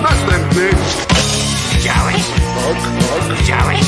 Not them things. Joey. Joey.